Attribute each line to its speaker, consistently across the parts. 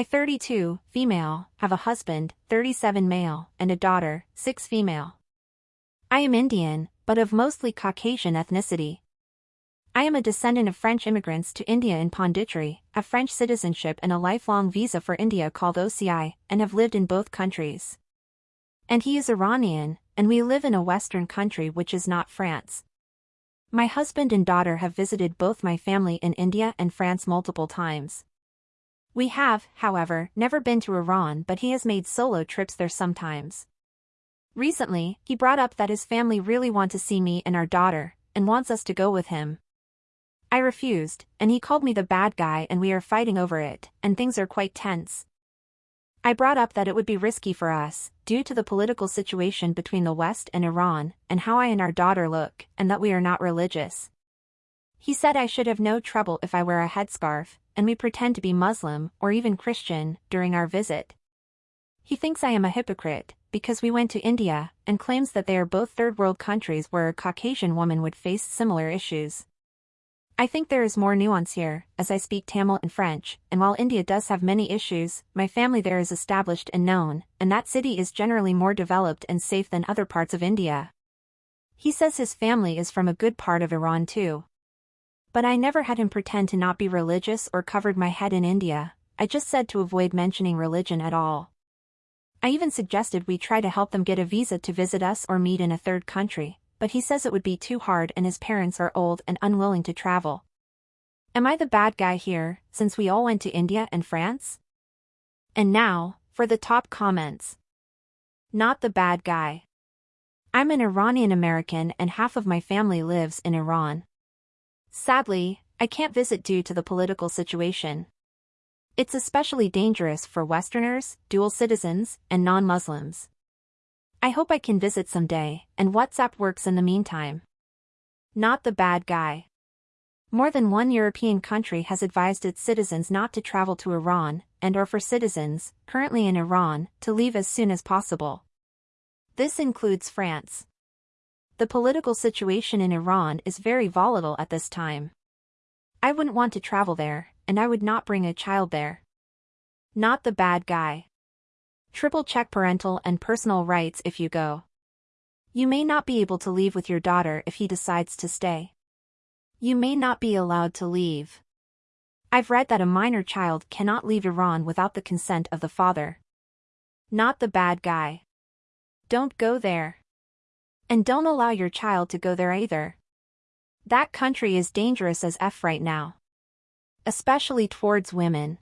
Speaker 1: I 32, female, have a husband, 37 male, and a daughter, 6 female. I am Indian, but of mostly Caucasian ethnicity. I am a descendant of French immigrants to India in Pondicherry, have French citizenship and a lifelong visa for India called OCI, and have lived in both countries. And he is Iranian, and we live in a Western country which is not France. My husband and daughter have visited both my family in India and France multiple times. We have, however, never been to Iran but he has made solo trips there sometimes. Recently, he brought up that his family really want to see me and our daughter, and wants us to go with him. I refused, and he called me the bad guy and we are fighting over it, and things are quite tense. I brought up that it would be risky for us, due to the political situation between the West and Iran, and how I and our daughter look, and that we are not religious. He said I should have no trouble if I wear a headscarf, and we pretend to be Muslim, or even Christian, during our visit. He thinks I am a hypocrite, because we went to India, and claims that they are both third world countries where a Caucasian woman would face similar issues. I think there is more nuance here, as I speak Tamil and French, and while India does have many issues, my family there is established and known, and that city is generally more developed and safe than other parts of India. He says his family is from a good part of Iran too. But I never had him pretend to not be religious or covered my head in India, I just said to avoid mentioning religion at all. I even suggested we try to help them get a visa to visit us or meet in a third country, but he says it would be too hard and his parents are old and unwilling to travel. Am I the bad guy here, since we all went to India and France? And now, for the top comments. Not the bad guy. I'm an Iranian American and half of my family lives in Iran. Sadly, I can't visit due to the political situation. It's especially dangerous for Westerners, dual citizens, and non-Muslims. I hope I can visit someday, and WhatsApp works in the meantime. Not the bad guy. More than one European country has advised its citizens not to travel to Iran, and or for citizens, currently in Iran, to leave as soon as possible. This includes France. The political situation in Iran is very volatile at this time. I wouldn't want to travel there, and I would not bring a child there. Not the bad guy. Triple check parental and personal rights if you go. You may not be able to leave with your daughter if he decides to stay. You may not be allowed to leave. I've read that a minor child cannot leave Iran without the consent of the father. Not the bad guy. Don't go there. And don't allow your child to go there either. That country is dangerous as F right now. Especially towards women.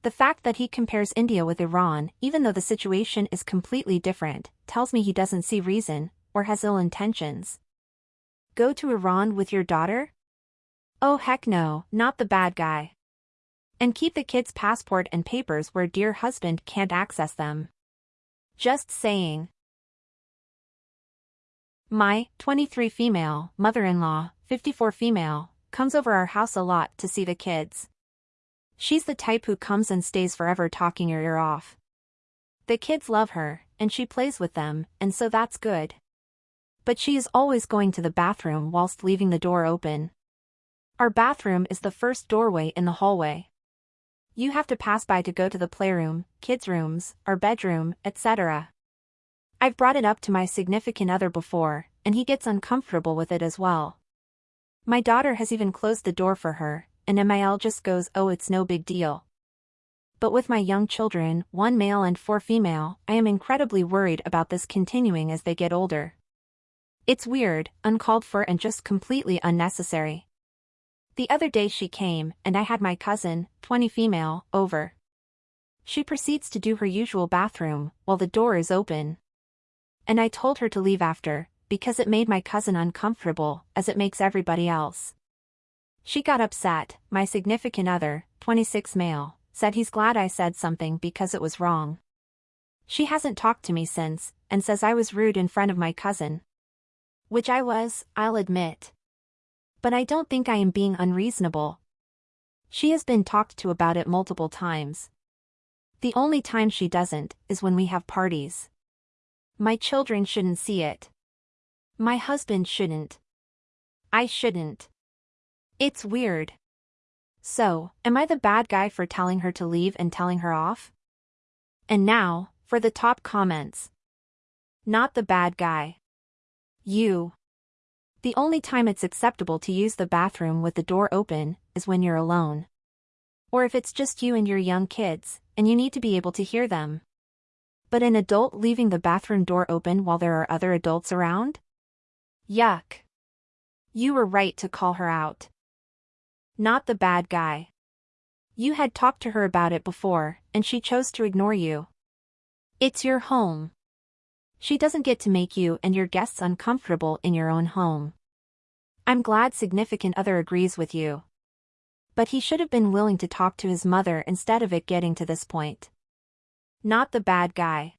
Speaker 1: The fact that he compares India with Iran, even though the situation is completely different, tells me he doesn't see reason, or has ill intentions. Go to Iran with your daughter? Oh heck no, not the bad guy. And keep the kid's passport and papers where dear husband can't access them. Just saying. My, 23 female, mother-in-law, 54 female, comes over our house a lot to see the kids. She's the type who comes and stays forever talking your ear off. The kids love her, and she plays with them, and so that's good. But she is always going to the bathroom whilst leaving the door open. Our bathroom is the first doorway in the hallway. You have to pass by to go to the playroom, kids' rooms, our bedroom, etc. I've brought it up to my significant other before, and he gets uncomfortable with it as well. My daughter has even closed the door for her, and Emil just goes oh it's no big deal. But with my young children, one male and four female, I am incredibly worried about this continuing as they get older. It's weird, uncalled for and just completely unnecessary. The other day she came, and I had my cousin, 20 female, over. She proceeds to do her usual bathroom, while the door is open and I told her to leave after, because it made my cousin uncomfortable, as it makes everybody else. She got upset, my significant other, 26 male, said he's glad I said something because it was wrong. She hasn't talked to me since, and says I was rude in front of my cousin. Which I was, I'll admit. But I don't think I am being unreasonable. She has been talked to about it multiple times. The only time she doesn't, is when we have parties. My children shouldn't see it. My husband shouldn't. I shouldn't. It's weird. So, am I the bad guy for telling her to leave and telling her off? And now, for the top comments. Not the bad guy. You. The only time it's acceptable to use the bathroom with the door open is when you're alone. Or if it's just you and your young kids, and you need to be able to hear them. But an adult leaving the bathroom door open while there are other adults around? Yuck. You were right to call her out. Not the bad guy. You had talked to her about it before, and she chose to ignore you. It's your home. She doesn't get to make you and your guests uncomfortable in your own home. I'm glad significant other agrees with you. But he should have been willing to talk to his mother instead of it getting to this point. Not the bad guy.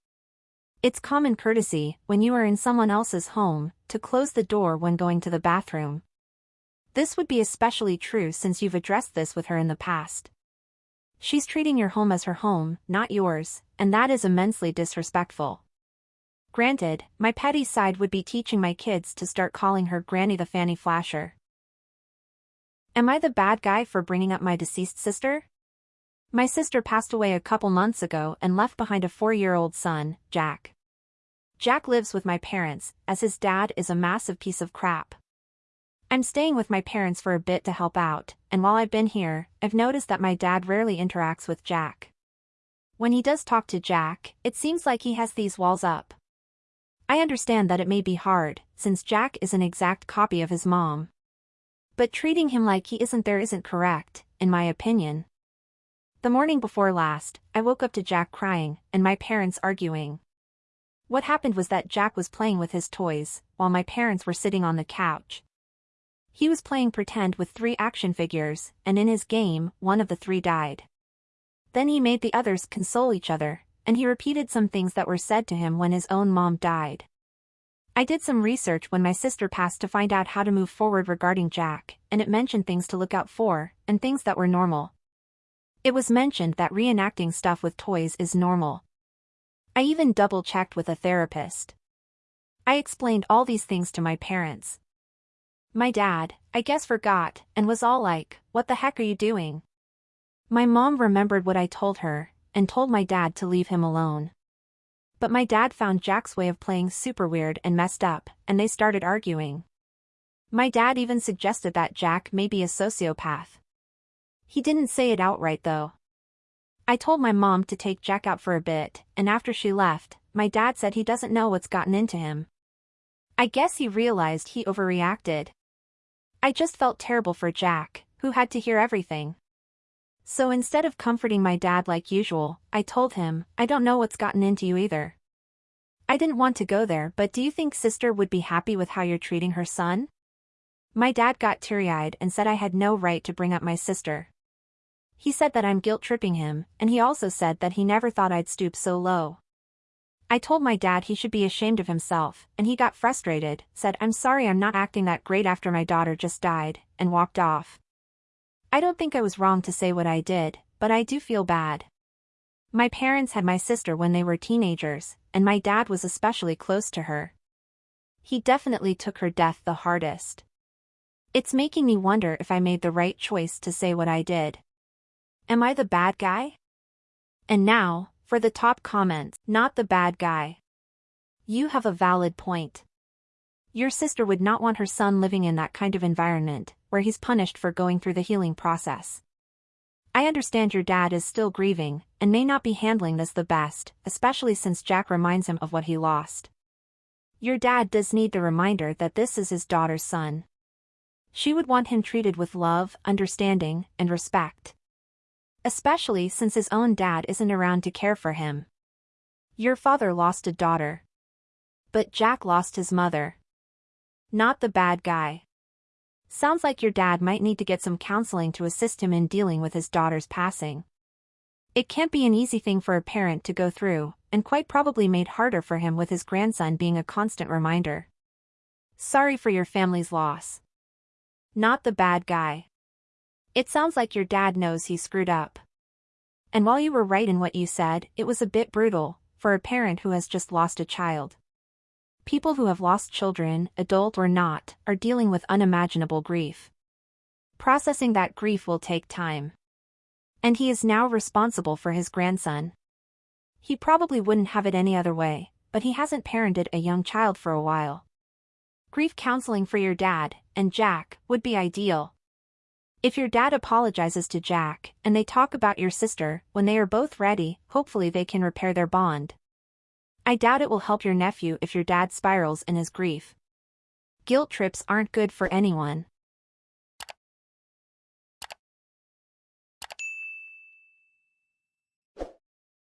Speaker 1: It's common courtesy, when you are in someone else's home, to close the door when going to the bathroom. This would be especially true since you've addressed this with her in the past. She's treating your home as her home, not yours, and that is immensely disrespectful. Granted, my petty side would be teaching my kids to start calling her Granny the Fanny Flasher. Am I the bad guy for bringing up my deceased sister? My sister passed away a couple months ago and left behind a four-year-old son, Jack. Jack lives with my parents, as his dad is a massive piece of crap. I'm staying with my parents for a bit to help out, and while I've been here, I've noticed that my dad rarely interacts with Jack. When he does talk to Jack, it seems like he has these walls up. I understand that it may be hard, since Jack is an exact copy of his mom. But treating him like he isn't there isn't correct, in my opinion. The morning before last, I woke up to Jack crying, and my parents arguing. What happened was that Jack was playing with his toys, while my parents were sitting on the couch. He was playing pretend with three action figures, and in his game, one of the three died. Then he made the others console each other, and he repeated some things that were said to him when his own mom died. I did some research when my sister passed to find out how to move forward regarding Jack, and it mentioned things to look out for, and things that were normal. It was mentioned that reenacting stuff with toys is normal. I even double-checked with a therapist. I explained all these things to my parents. My dad, I guess forgot, and was all like, what the heck are you doing? My mom remembered what I told her, and told my dad to leave him alone. But my dad found Jack's way of playing super weird and messed up, and they started arguing. My dad even suggested that Jack may be a sociopath. He didn't say it outright though. I told my mom to take Jack out for a bit, and after she left, my dad said he doesn't know what's gotten into him. I guess he realized he overreacted. I just felt terrible for Jack, who had to hear everything. So instead of comforting my dad like usual, I told him, I don't know what's gotten into you either. I didn't want to go there but do you think sister would be happy with how you're treating her son? My dad got teary-eyed and said I had no right to bring up my sister. He said that I'm guilt-tripping him, and he also said that he never thought I'd stoop so low. I told my dad he should be ashamed of himself, and he got frustrated, said I'm sorry I'm not acting that great after my daughter just died, and walked off. I don't think I was wrong to say what I did, but I do feel bad. My parents had my sister when they were teenagers, and my dad was especially close to her. He definitely took her death the hardest. It's making me wonder if I made the right choice to say what I did. Am I the bad guy? And now, for the top comment, not the bad guy. You have a valid point. Your sister would not want her son living in that kind of environment, where he's punished for going through the healing process. I understand your dad is still grieving, and may not be handling this the best, especially since Jack reminds him of what he lost. Your dad does need the reminder that this is his daughter's son. She would want him treated with love, understanding, and respect. Especially since his own dad isn't around to care for him. Your father lost a daughter. But Jack lost his mother. Not the bad guy. Sounds like your dad might need to get some counseling to assist him in dealing with his daughter's passing. It can't be an easy thing for a parent to go through, and quite probably made harder for him with his grandson being a constant reminder. Sorry for your family's loss. Not the bad guy. It sounds like your dad knows he screwed up. And while you were right in what you said, it was a bit brutal, for a parent who has just lost a child. People who have lost children, adult or not, are dealing with unimaginable grief. Processing that grief will take time. And he is now responsible for his grandson. He probably wouldn't have it any other way, but he hasn't parented a young child for a while. Grief counseling for your dad, and Jack, would be ideal. If your dad apologizes to Jack, and they talk about your sister, when they are both ready, hopefully they can repair their bond. I doubt it will help your nephew if your dad spirals in his grief. Guilt trips aren't good for anyone.